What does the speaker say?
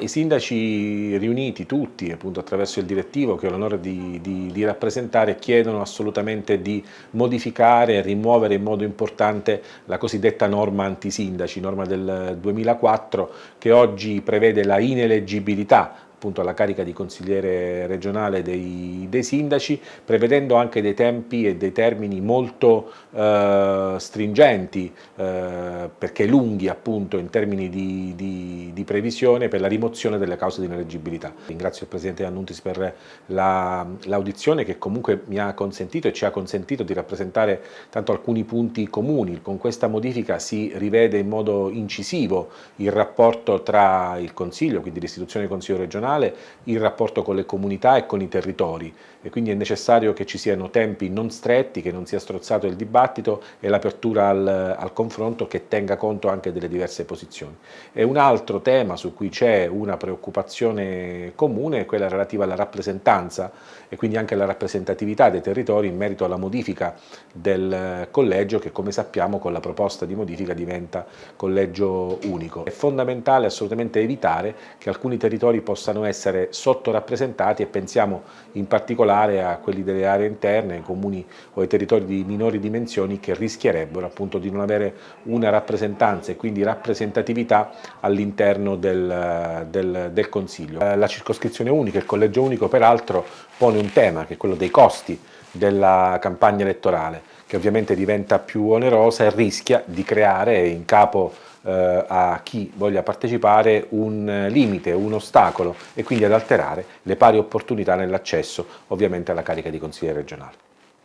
I sindaci riuniti tutti appunto attraverso il direttivo che ho l'onore di, di, di, rappresentare chiedono assolutamente di modificare e rimuovere in modo importante la cosiddetta norma antisindaci, norma del 2004 che oggi prevede la ineleggibilità appunto alla carica di consigliere regionale dei, dei, sindaci, prevedendo anche dei tempi e dei termini molto eh, stringenti, eh, perché lunghi appunto in termini di, di, di, previsione per la rimozione delle cause di ineleggibilità. Ringrazio il Presidente Annuntis per l'audizione la, che comunque mi ha consentito e ci ha consentito di rappresentare tanto alcuni punti comuni. Con questa modifica si rivede in modo incisivo il rapporto tra il Consiglio, quindi l'istituzione del Consiglio regionale, nazionale il rapporto con le comunità e con i territori e quindi è necessario che ci siano tempi non stretti, che non sia strozzato il dibattito e l'apertura al, al, confronto che tenga conto anche delle diverse posizioni. E un altro tema su cui c'è una preoccupazione comune è quella relativa alla rappresentanza e quindi anche alla rappresentatività dei territori in merito alla modifica del collegio che come sappiamo con la proposta di modifica diventa collegio unico. È fondamentale assolutamente evitare che alcuni territori possano possano essere sottorappresentati e pensiamo in particolare a quelli delle aree interne, ai comuni o ai territori di minori dimensioni che rischierebbero appunto di non avere una rappresentanza e quindi rappresentatività all'interno del, del, del Consiglio. La circoscrizione unica, il collegio unico peraltro pone un tema che è quello dei costi della campagna elettorale che ovviamente diventa più onerosa e rischia di creare in capo eh, a chi voglia partecipare un limite, un ostacolo e quindi ad alterare le pari opportunità nell'accesso ovviamente alla carica di consigliere regionale.